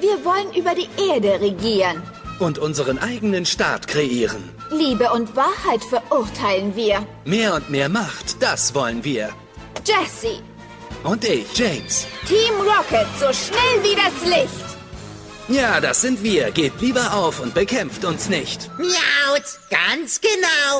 Wir wollen über die Erde regieren. Und unseren eigenen Staat kreieren. Liebe und Wahrheit verurteilen wir. Mehr und mehr Macht, das wollen wir. Jesse, Und ich, James. Team Rocket, so schnell wie das Licht. Ja, das sind wir. Gebt lieber auf und bekämpft uns nicht. Miaut, ganz genau.